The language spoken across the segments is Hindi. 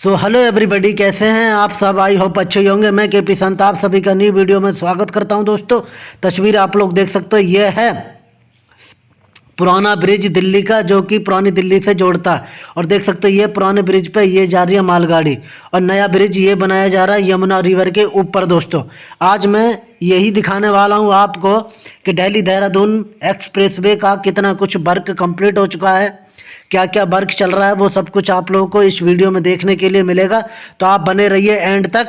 सो हेलो एवरीबॉडी कैसे हैं आप सब? आई होप अच्छे ही होंगे। मैं के पी संत, आप सभी का न्यू वीडियो में स्वागत करता हूँ दोस्तों। तस्वीर आप लोग देख सकते हो, ये है पुराना ब्रिज दिल्ली का, जो कि पुरानी दिल्ली से जोड़ता है। और देख सकते हो, ये पुराने ब्रिज पे ये जा रही है मालगाड़ी। और नया ब्रिज ये बनाया जा रहा है यमुना रिवर के ऊपर दोस्तों। आज मैं यही दिखाने वाला हूँ आपको कि दिल्ली देहरादून एक्सप्रेस का कितना कुछ वर्क कंप्लीट हो चुका है। क्या क्या वर्क चल रहा है, वो सब कुछ आप लोगों को इस वीडियो में देखने के लिए मिलेगा। तो आप बने रहिए एंड तक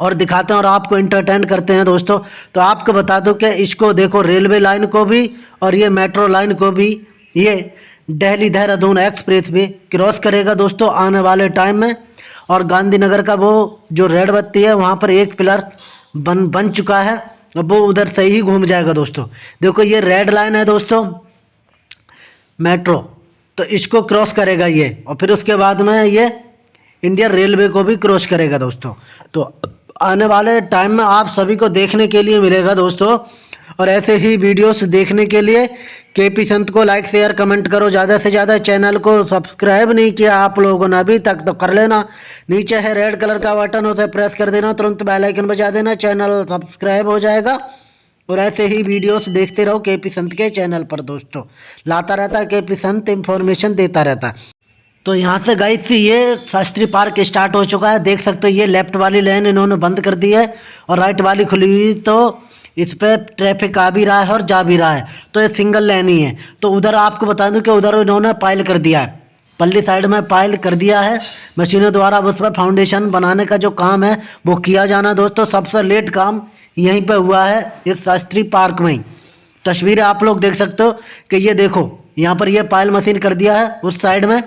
और दिखाते हैं और आपको इंटरटेन करते हैं दोस्तों। तो आपको बता दो कि इसको देखो रेलवे लाइन को भी और ये मेट्रो लाइन को भी, ये दिल्ली देहरादून एक्सप्रेस भी क्रॉस करेगा दोस्तों आने वाले टाइम में। और गांधीनगर का वो जो रेड बत्ती है, वहाँ पर एक पिलर बन बन चुका है। वो उधर से ही घूम जाएगा दोस्तों। देखो ये रेड लाइन है दोस्तों मेट्रो तो इसको क्रॉस करेगा ये और फिर उसके बाद में ये इंडियन रेलवे को भी क्रॉस करेगा दोस्तों। तो आने वाले टाइम में आप सभी को देखने के लिए मिलेगा दोस्तों। और ऐसे ही वीडियोस देखने के लिए के पी संत को लाइक शेयर कमेंट करो। ज़्यादा से ज़्यादा चैनल को सब्सक्राइब नहीं किया आप लोगों ने अभी तक तो कर लेना। नीचे है रेड कलर का बटन उसे प्रेस कर देना। तुरंत बेल आइकन बजा देना। चैनल सब्सक्राइब हो जाएगा। और ऐसे ही वीडियोस देखते रहो के पी संत के चैनल पर, दोस्तों। लाता रहता है के पी संत इन्फॉर्मेशन देता रहता। तो यहाँ से गई थी ये शास्त्री पार्क स्टार्ट हो चुका है। देख सकते हो, ये लेफ़्ट वाली लेन इन्होंने बंद कर दी है और राइट वाली खुली हुई तो इस पर ट्रैफ़िक आ भी रहा है और जा भी रहा है। तो ये सिंगल लेन ही है। तो उधर आपको बता दूँ कि उधर इन्होंने पाइल कर दिया है। पल्ली साइड में पाइल कर दिया है। मशीनों द्वारा उस पर फाउंडेशन बनाने का जो काम है, वो किया जाना, दोस्तों, सबसे लेट काम यहीं पर हुआ है, इस शास्त्री पार्क में ही। तस्वीरें आप लोग देख सकते हो कि ये देखो, यहाँ पर ये पायल मशीन कर दिया है, उस साइड में।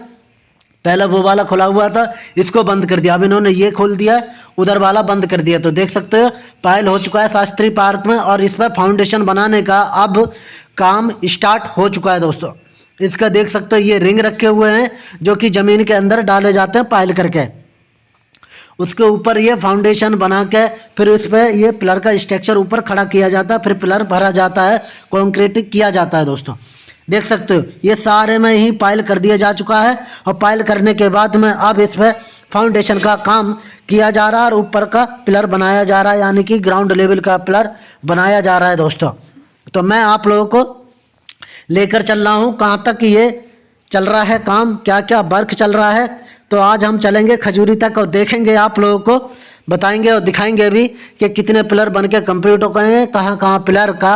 पहले वो वाला खुला हुआ था, इसको बंद कर दिया। अब इन्होंने ये खोल दिया उधर वाला बंद कर दिया। तो देख सकते हो, पायल हो चुका है शास्त्री पार्क में और इस पर फाउंडेशन बनाने का अब काम स्टार्ट हो चुका है दोस्तों। इसका देख सकते हो, ये रिंग रखे हुए हैं, जो कि ज़मीन के अंदर डाले जाते हैं पायल करके। उसके ऊपर ये फाउंडेशन बना के फिर उस पर ये पिलर का स्ट्रक्चर ऊपर खड़ा किया जाता है, फिर पिलर भरा जाता है कॉन्क्रीट किया जाता है दोस्तों। देख सकते हो, ये सारे में ही पाइल कर दिया जा चुका है और पाइल करने के बाद में अब इस पर फाउंडेशन का काम किया जा रहा है और ऊपर का पिलर बनाया जा रहा है, यानी कि ग्राउंड लेवल का पिलर बनाया जा रहा है दोस्तों। तो मैं आप लोगों को लेकर चल रहा हूँ, कहाँ तक ये चल रहा है काम क्या क्या वर्क चल रहा है तो आज हम चलेंगे खजूरी तक और देखेंगे आप लोगों को, बताएँगे और दिखाएँगे भी कि कितने पिलर बन के कंप्लीट हो गए हैं, कहाँ कहाँ पिलर का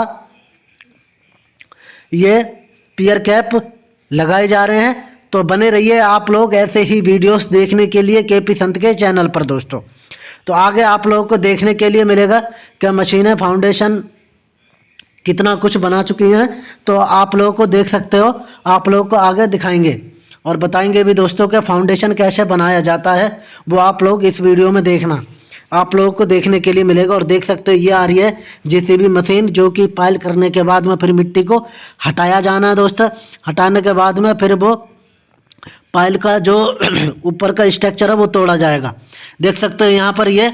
ये पियर कैप लगाए जा रहे हैं। तो बने रहिए आप लोग ऐसे ही वीडियोस देखने के लिए के पी संत के चैनल पर दोस्तों। तो आगे आप लोगों को देखने के लिए मिलेगा क्या मशीनें फाउंडेशन कितना कुछ बना चुकी हैं। तो आप लोगों को देख सकते हो, आप लोगों को आगे दिखाएँगे। और बताएँगे भी दोस्तों कि फाउंडेशन कैसे बनाया जाता है, वो आप लोग इस वीडियो में देखना। आप लोगों को देखने के लिए मिलेगा और देख सकते हो, ये आ रही है जेसीबी मशीन जो कि पाइल करने के बाद में फिर मिट्टी को हटाया जाना है दोस्तों। हटाने के बाद में फिर वो पाइल का जो ऊपर का स्ट्रक्चर है, वो तोड़ा जाएगा। देख सकते हो यहाँ पर ये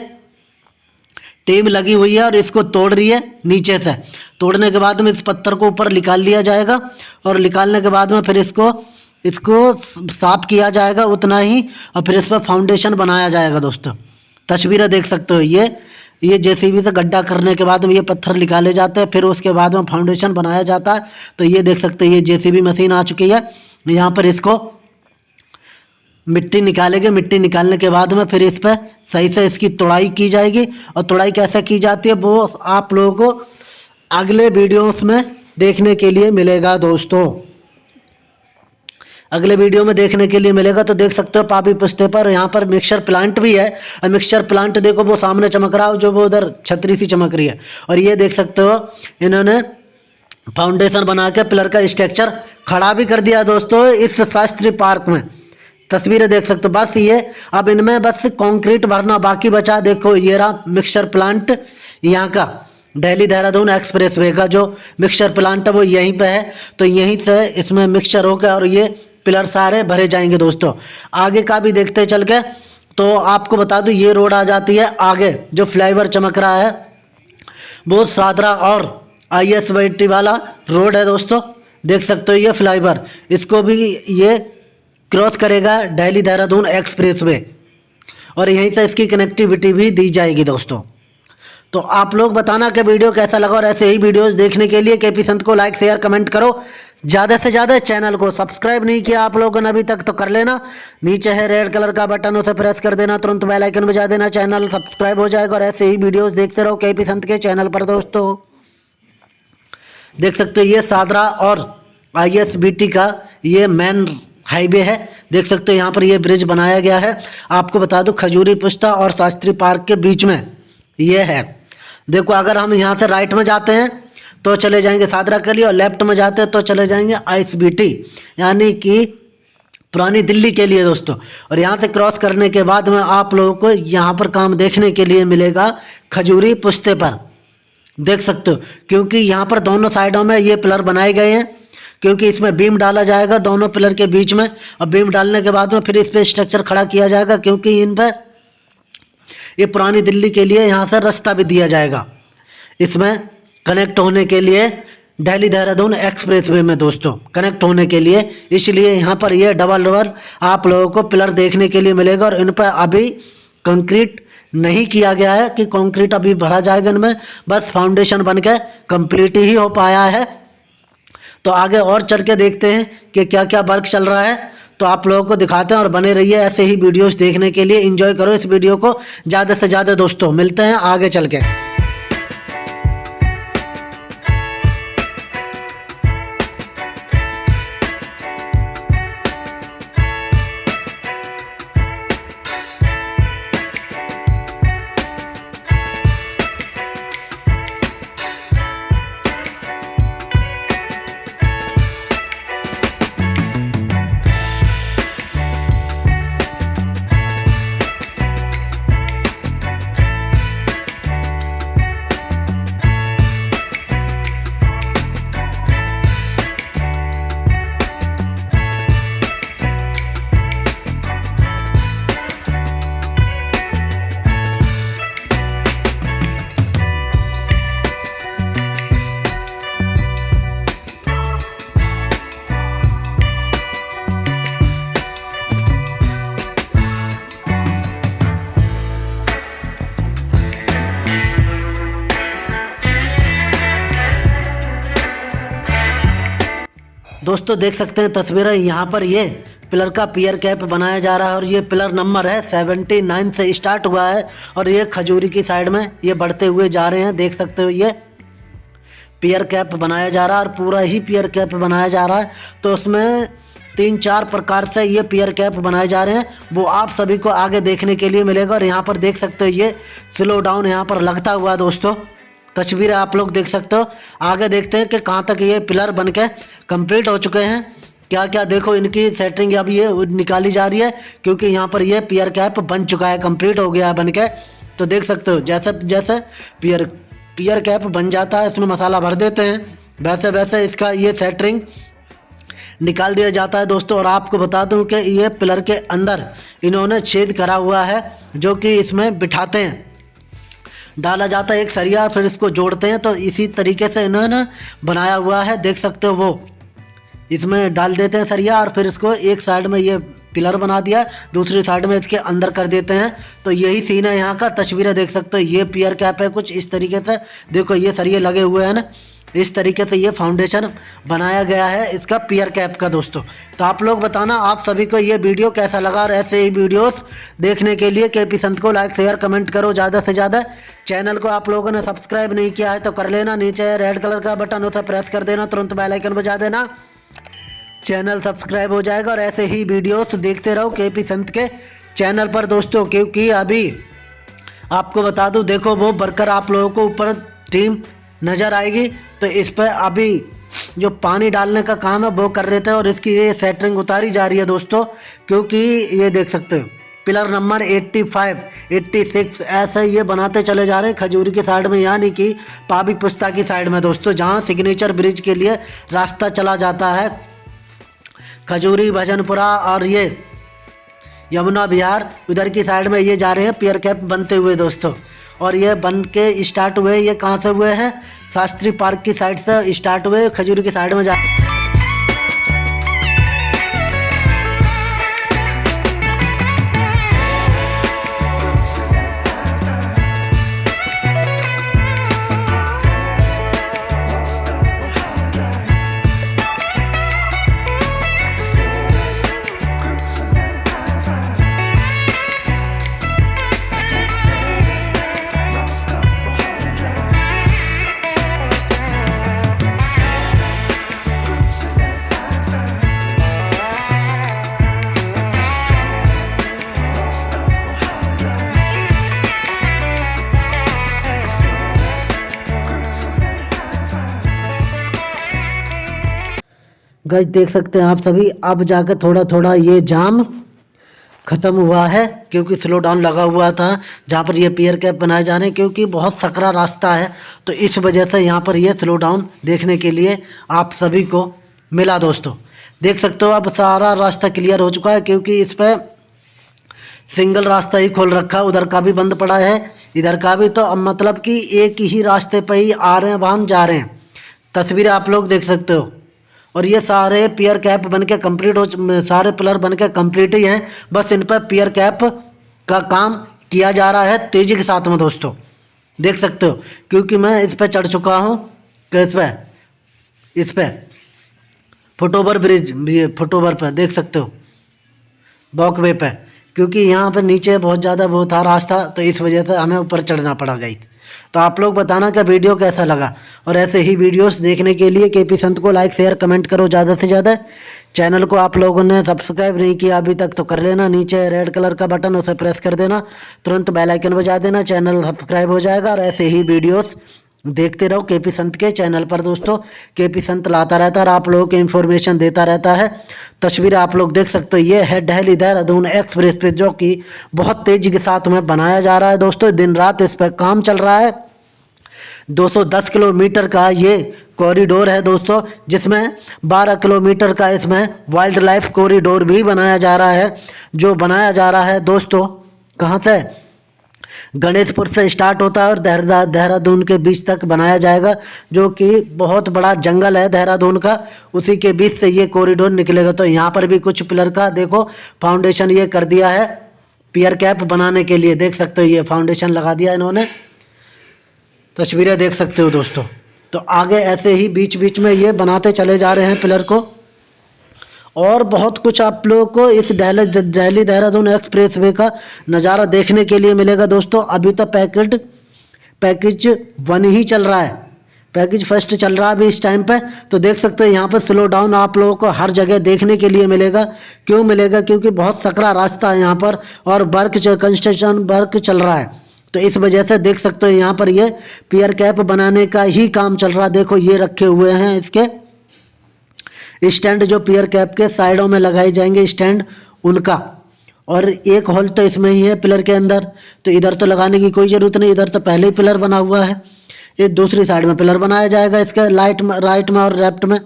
टेम लगी हुई है और इसको तोड़ रही है नीचे से। तोड़ने के बाद में इस पत्थर को ऊपर निकाल लिया जाएगा और निकालने के बाद में फिर इसको इसको साफ़ किया जाएगा उतना ही, और फिर इस पर फाउंडेशन बनाया जाएगा दोस्तों। तस्वीरें देख सकते हो ये। ये जेसीबी से गड्ढा करने के बाद में ये पत्थर निकाले जाते हैं, फिर उसके बाद में फाउंडेशन बनाया जाता है। तो ये देख सकते हैं, ये जेसीबी मशीन आ चुकी है। यहाँ पर इसको मिट्टी निकालेंगे। मिट्टी निकालने के बाद में फिर इस पर सही से इसकी तोड़ाई की जाएगी। और तोड़ाई कैसे की जाती है, वो आप लोगों को अगले वीडियोस में देखने के लिए मिलेगा दोस्तों। अगले वीडियो में देखने के लिए मिलेगा तो देख सकते हो पापी पुस्ते पर। यहाँ पर मिक्सचर प्लांट भी है, और मिक्सचर प्लांट देखो, वो सामने चमक रहा हो, जो वो उधर छतरी सी चमक रही है। और ये देख सकते हो, इन्होंने फाउंडेशन बना के पिलर का स्ट्रक्चर खड़ा भी कर दिया दोस्तों, इस शास्त्री पार्क में। तस्वीरें देख सकते हो, बस ये, अब इनमें बस कंक्रीट भरना, बाकी बचा, देखो, ये रहा मिक्सचर प्लांट यहाँ का, दिल्ली देहरादून एक्सप्रेस वे का जो मिक्सचर प्लांट है, वो यहीं पे है। तो यहीं से इसमें मिक्सचर होकर और ये पिलर सारे भरे जाएँगे दोस्तों। आगे का भी देखते चल के तो आपको बता दूँ, ये रोड आ जाती है आगे, जो फ्लाईओवर चमक रहा है। वो सादरा और आई एस वाला रोड है दोस्तों। देख सकते हो ये फ्लाईओवर। इसको भी ये क्रॉस करेगा दिल्ली देहरादून एक्सप्रेस वे। और यहीं से इसकी कनेक्टिविटी भी दी जाएगी दोस्तों। तो आप लोग बताना कि वीडियो कैसा लगा और ऐसे ही वीडियोस देखने के लिए के पी संत को लाइक, शेयर, कमेंट करो। ज़्यादा से ज़्यादा चैनल को सब्सक्राइब नहीं किया आप लोगों ने अभी तक तो कर लेना। नीचे है रेड कलर का बटन, उसे प्रेस कर देना, तुरंत बेल आइकन बजा देना चैनल सब्सक्राइब हो जाएगा, और ऐसे ही वीडियोस देखते रहो के पी संत के चैनल पर, दोस्तों। देख सकते हो ये सादरा और आईएसबीटी का ये मेन हाईवे है। देख सकते हो यहाँ पर ये ब्रिज बनाया गया है। आपको बता दूँ, खजूरी पुस्ता और शास्त्री पार्क के बीच में ये है। देखो, अगर हम यहाँ से राइट में जाते हैं तो चले जाएँगे, सादरा के लिए, और लेफ़्ट में जाते हैं तो चले जाएँगे आई यानी कि पुरानी दिल्ली के लिए दोस्तों। और यहाँ से क्रॉस करने के बाद में आप लोगों को यहाँ पर काम देखने के लिए मिलेगा खजूरी पुश्ते पर। देख सकते हो, क्योंकि यहाँ पर दोनों साइडों में ये पिलर बनाए गए हैं, क्योंकि इसमें बीम डाला जाएगा दोनों पिलर के बीच में, और बीम डालने के बाद में फिर इस पर स्ट्रक्चर खड़ा किया जाएगा, क्योंकि इन पर ये पुरानी दिल्ली के लिए यहाँ से रास्ता भी दिया जाएगा। इसमें कनेक्ट होने के लिए दिल्ली देहरादून एक्सप्रेस वे में दोस्तों कनेक्ट होने के लिए। इसलिए यहाँ पर ये डबल डबल आप लोगों को पिलर देखने के लिए मिलेगा और इन पर अभी कंक्रीट नहीं किया गया है कि कंक्रीट अभी भरा जाएगा इनमें। बस फाउंडेशन बन के कंप्लीट ही हो पाया है। तो आगे और चल के देखते हैं कि क्या क्या वर्क चल रहा है। तो आप लोगों को दिखाते हैं और बने रहिए ऐसे ही वीडियोस देखने के लिए। एंजॉय करो इस वीडियो को ज़्यादा से ज़्यादा दोस्तों। मिलते हैं आगे चल के। दोस्तों, देख सकते हैं तस्वीरें। यहाँ पर ये पिलर का पियर कैप बनाया जा रहा है और ये पिलर नंबर है सेवेंटी नाइन से स्टार्ट हुआ है और ये खजूरी की साइड में ये बढ़ते हुए जा रहे हैं। देख सकते हो ये पियर कैप बनाया जा रहा है और पूरा ही पियर कैप बनाया जा रहा है। तो उसमें तीन चार प्रकार से ये पियर कैप बनाए जा रहे हैं। वो आप सभी को आगे देखने के लिए मिलेगा और यहाँ पर देख सकते हो ये स्लो डाउन यहाँ पर लगता हुआ दोस्तों। तस्वीर आप लोग देख सकते हो। आगे देखते हैं कि कहाँ तक ये पिलर बन के कंप्लीट हो चुके हैं। क्या क्या देखो, इनकी सेटिंग अब ये निकाली जा रही है, क्योंकि यहाँ पर ये पियर कैप बन चुका है कंप्लीट हो गया है बन के तो देख सकते हो, जैसे जैसे पियर पियर कैप बन जाता है, इसमें मसाला भर देते हैं। वैसे वैसे इसका ये सेटरिंग निकाल दिया जाता है दोस्तों। और आपको बता दूँ कि ये पिलर के अंदर इन्होंने छेद करा हुआ है, जो कि इसमें बिठाते हैं। डाला जाता है एक सरिया, फिर इसको जोड़ते हैं तो इसी तरीके से इन्होंने बनाया हुआ है, देख सकते हो वो। इसमें डाल देते हैं सरिया और फिर इसको एक साइड में ये पिलर बना दिया, दूसरी साइड में इसके अंदर कर देते हैं। तो यही सीन है यहाँ का, तस्वीरें देख सकते हो, ये पियर कैप है, कुछ इस तरीके से। देखो, ये सरिये लगे हुए हैं ना। इस तरीके से ये फाउंडेशन बनाया गया है इसका पियर कैप का दोस्तों। तो आप लोग बताना, आप सभी को ये वीडियो कैसा लगा और ऐसे ही वीडियोस देखने के लिए के पी संत को लाइक शेयर कमेंट करो ज़्यादा से ज़्यादा। चैनल को आप लोगों ने सब्सक्राइब नहीं किया है तो कर लेना, नीचे रेड कलर का बटन उसे प्रेस कर देना, तुरंत बेलाइकन बजा देना। चैनल सब्सक्राइब हो जाएगा और ऐसे ही वीडियोस देखते रहो के पी संत के चैनल पर दोस्तों, क्योंकि अभी आपको बता दूँ, देखो वो वर्कर आप लोगों को ऊपर टीम नज़र आएगी तो इस पर अभी जो पानी डालने का काम है वो कर रहे थे और इसकी ये सेटरिंग उतारी जा रही है दोस्तों क्योंकि ये देख सकते हो पिलर नंबर 85, 86 ऐसे ये बनाते चले जा रहे हैं खजूरी की साइड में यानी कि पाबी पुस्ता की साइड में दोस्तों जहाँ सिग्नेचर ब्रिज के लिए रास्ता चला जाता है। खजूरी भजनपुरा और ये यमुना बिहार उधर की साइड में ये जा रहे हैं पियर कैप बनते हुए दोस्तों। और ये बन के स्टार्ट हुए, ये कहाँ से हुए हैं? शास्त्री पार्क की साइड से स्टार्ट हुए, खजूर की साइड में जा गज देख सकते हैं आप सभी। अब जाकर थोड़ा थोड़ा ये जाम ख़त्म हुआ है, क्योंकि स्लो डाउन लगा हुआ था, जहाँ पर ये पियर कैप बनाए जा रहे हैं क्योंकि बहुत सकरा रास्ता है। तो इस वजह से यहाँ पर ये स्लो डाउन देखने के लिए आप सभी को मिला दोस्तों। देख सकते हो अब सारा रास्ता क्लियर हो चुका है, क्योंकि इस पर सिंगल रास्ता ही खोल रखा है। उधर का भी बंद पड़ा है, इधर का भी। तो अब मतलब कि एक ही रास्ते पर ही आ रहे हैं, वाहन जा रहे हैं। तस्वीरें आप लोग देख सकते हो। और ये सारे पियर कैप बन के कंप्लीट हो सारे पिलर बन के कंप्लीट ही हैं। बस इन पर पियर कैप का काम किया जा रहा है तेज़ी के साथ में दोस्तों। देख सकते हो, क्योंकि मैं इस पर चढ़ चुका हूँ। किस पर इस पर फुटओवर ब्रिज फुटओवर पर देख सकते हो। वॉकवे पर क्योंकि यहाँ पर नीचे बहुत ज़्यादा वो था, रास्ता तो इस वजह से हमें ऊपर चढ़ना पड़ा गई तो आप लोग बताना कि वीडियो कैसा लगा। और ऐसे ही वीडियोस देखने के लिए के पी संत को लाइक शेयर कमेंट करो ज़्यादा से ज़्यादा। चैनल को आप लोगों ने सब्सक्राइब नहीं किया अभी तक तो कर लेना। नीचे रेड कलर का बटन उसे प्रेस कर देना। तुरंत बेलाइकन बजा देना। चैनल सब्सक्राइब हो जाएगा और ऐसे ही वीडियोस देखते रहो के पी संत के चैनल पर दोस्तों के पी संत लाता रहता है और आप लोगों को इन्फॉर्मेशन देता रहता है। तस्वीर आप लोग देख सकते हो, ये है दिल्ली देहरादून एक्सप्रेस पे, जो कि बहुत तेज़ी के साथ में बनाया जा रहा है दोस्तों। दिन रात इस पर काम चल रहा है। 210 किलोमीटर का ये कॉरिडोर है दोस्तों, जिसमें 12 किलोमीटर का इसमें वाइल्ड लाइफ कॉरिडोर भी बनाया जा रहा है। जो बनाया जा रहा है दोस्तों, कहाँ से? गणेशपुर से स्टार्ट होता है और देहरा, देहरादून के बीच तक बनाया जाएगा, जो कि बहुत बड़ा जंगल है देहरादून का। उसी के बीच से ये कॉरिडोर निकलेगा। तो यहाँ पर भी कुछ पिलर का, देखो फाउंडेशन ये कर दिया है पियर कैप बनाने के लिए। देख सकते हो, ये फाउंडेशन लगा दिया इन्होंने। तस्वीरें देख सकते हो दोस्तों। तो आगे ऐसे ही बीच बीच में ये बनाते चले जा रहे हैं पिलर को। और बहुत कुछ आप लोगों को इस दिल्ली दिल्ली देहरादून एक्सप्रेस वे का नज़ारा देखने के लिए मिलेगा दोस्तों। अभी तो पैकेट, पैकेज वन ही चल रहा है। पैकेज फ़र्स्ट चल रहा है अभी इस टाइम पे। तो देख सकते हो यहाँ पर स्लो डाउन आप लोगों को हर जगह देखने के लिए मिलेगा। क्यों मिलेगा? क्योंकि बहुत सकरा रास्ता है यहाँ पर और वर्क कंस्ट्रक्शन वर्क चल रहा है। तो इस वजह से देख सकते हो यहाँ पर ये पियर कैप बनाने का ही काम चल रहा है। देखो ये रखे हुए हैं इसके। स्टैंड जो पियर कैप के साइडों में लगाए जाएँगे स्टैंड, उनका। और एक होल तो इसमें ही है पिलर के अंदर तो इधर तो लगाने की कोई ज़रूरत नहीं, इधर तो पहले ही पिलर बना हुआ है। ये दूसरी साइड में पिलर बनाया जाएगा, इसके लाइट में, राइट में और लेफ़्ट में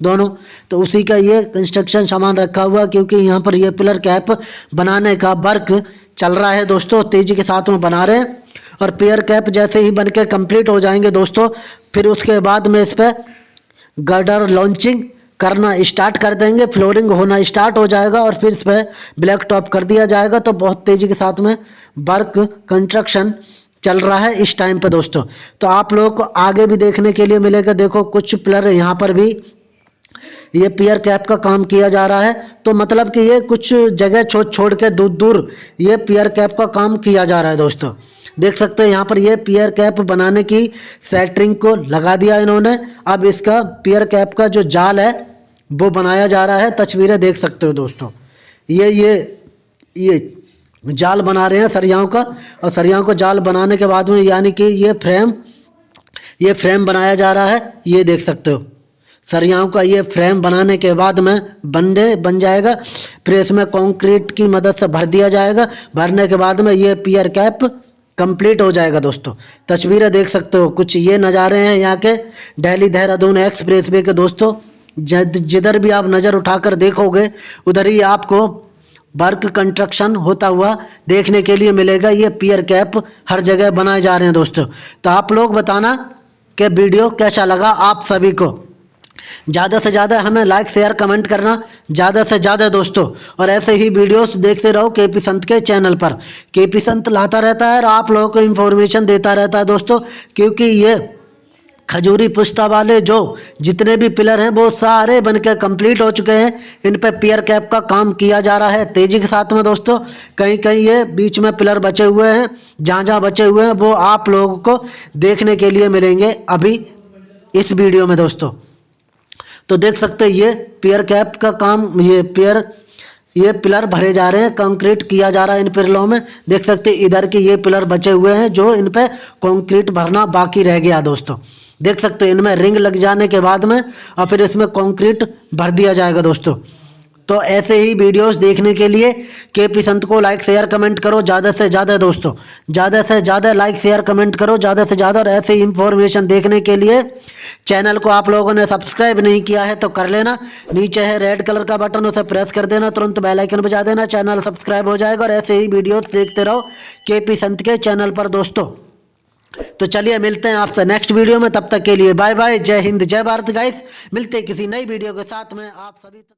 दोनों। तो उसी का ये कंस्ट्रक्शन सामान रखा हुआ, क्योंकि यहाँ पर ये पिलर कैप बनाने का वर्क चल रहा है दोस्तों, तेज़ी के साथ में बना रहे हैं। और पियर कैप जैसे ही बन के हो जाएँगे दोस्तों, फिर उसके बाद में इस पर गर्डर लॉन्चिंग करना स्टार्ट कर देंगे, फ्लोरिंग होना स्टार्ट हो जाएगा और फिर इस पर ब्लैक टॉप कर दिया जाएगा। तो बहुत तेज़ी के साथ में वर्क, कंस्ट्रक्शन चल रहा है इस टाइम पे दोस्तों। तो आप लोगों को आगे भी देखने के लिए मिलेगा। देखो, कुछ प्लर यहाँ पर भी ये पियर कैप का काम किया जा रहा है। तो मतलब कि ये कुछ जगह छोड़ छोड़ के दूर दूर ये पियर कैप का काम किया जा रहा है दोस्तों। देख सकते हैं यहाँ पर ये पियर कैप बनाने की सेटरिंग को लगा दिया इन्होंने। अब इसका पियर कैप का जो जाल है वो बनाया जा रहा है, तस्वीरें देख सकते हो दोस्तों। ये ये ये जाल बना रहे हैं सरियाओं का, और सरियाओं को जाल बनाने के बाद में यानी कि ये फ्रेम ये फ्रेम बनाया जा रहा है, ये देख सकते हो। सरियाओं का ये फ्रेम बनाने के बाद में बंदे बन जाएगा, फिर इसमें कंक्रीट की मदद से भर दिया जाएगा, भरने के बाद में ये पियर कैप कंप्लीट हो जाएगा दोस्तों। तस्वीरें देख सकते हो, कुछ ये नज़ारे हैं यहाँ के दिल्ली देहरादून एक्सप्रेस वे के दोस्तों। जिधर भी आप नज़र उठाकर देखोगे, उधर ही आपको वर्क कंस्ट्रक्शन होता हुआ देखने के लिए मिलेगा। ये पियर कैप हर जगह बनाए जा रहे हैं दोस्तों। तो आप लोग बताना कि वीडियो कैसा लगा आप सभी को। ज़्यादा से ज़्यादा हमें लाइक शेयर कमेंट करना। ज़्यादा से ज़्यादा दोस्तों। और ऐसे ही वीडियोस देखते रहो के पी संत के चैनल पर। के पी संत लाता रहता है और आप लोगों को इन्फॉर्मेशन देता रहता है दोस्तों, क्योंकि ये खजूरी पुश्ता वाले जो जितने भी पिलर हैं, वो सारे बन के कंप्लीट हो चुके हैं। इन पर पियर कैप का काम किया जा रहा है। तेज़ी के साथ में दोस्तों कहीं कहीं ये बीच में पिलर बचे हुए हैं जहाँ जहाँ बचे हुए हैं, वो आप लोगों को देखने के लिए मिलेंगे अभी इस वीडियो में दोस्तों। तो देख सकते हैं, ये पियर कैप का काम, ये पियर ये पिलर भरे जा रहे हैं कंक्रीट किया जा रहा है इन पिलरों में। देख सकते इधर के ये पिलर बचे हुए हैं, जो इन पर कंक्रीट भरना बाकी रह गया दोस्तों। देख सकते हो, इनमें रिंग लग जाने के बाद में और फिर इसमें कंक्रीट भर दिया जाएगा दोस्तों। तो ऐसे ही वीडियोस देखने के लिए के पी संत को लाइक शेयर कमेंट करो, ज़्यादा से ज़्यादा दोस्तों। ज़्यादा से ज़्यादा लाइक शेयर कमेंट करो, ज़्यादा से ज़्यादा और ऐसे ही इंफॉर्मेशन देखने के लिए चैनल को आप लोगों ने सब्सक्राइब नहीं किया है तो कर लेना। नीचे है रेड कलर का बटन उसे प्रेस कर देना, तुरंत बेल आइकन बजा देना चैनल सब्सक्राइब हो जाएगा और ऐसे ही वीडियोज़ देखते रहो के पी संत के चैनल पर दोस्तों। तो चलिए मिलते हैं आपसे नेक्स्ट वीडियो में, तब तक के लिए बाय बाय जय हिंद, जय भारत गाइस मिलते हैं किसी नई वीडियो के साथ में, आप सभी